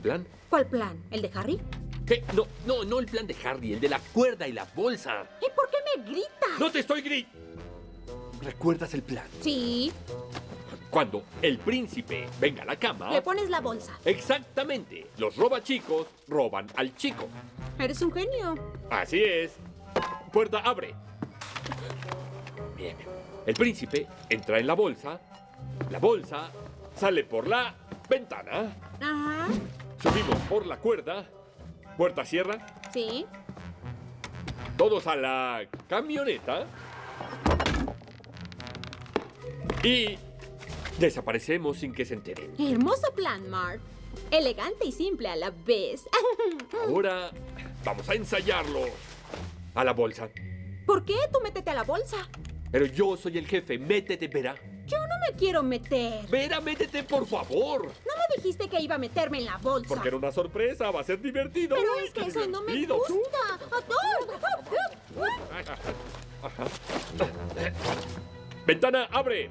plan? ¿Cuál plan? ¿El de Harry? ¿Qué? No, no, no el plan de Harry, el de la cuerda y la bolsa. ¿Y por qué me gritas? ¡No te estoy grit! ¿Recuerdas el plan? Sí, Cuando el príncipe venga a la cama... le pones la bolsa. Exactamente. Los robachicos roban al chico. Eres un genio. Así es. Puerta abre. Bien. El príncipe entra en la bolsa. La bolsa sale por la ventana. Ajá, Subimos por la cuerda. Puerta cierra. sí. Todos a la camioneta. Y desaparecemos sin que se enteren. Hermoso plan, Mark. Elegante y simple a la vez. Ahora vamos a ensayarlo. A la bolsa. ¿Por qué tú métete a la bolsa? Pero yo soy el jefe. Métete, Vera. Yo no me quiero meter. Vera, métete, por favor. No me dijiste que iba a meterme en la bolsa. Porque era una sorpresa. Va a ser divertido. Pero es que eso no me gusta. ¡Ah! Ventana, abre.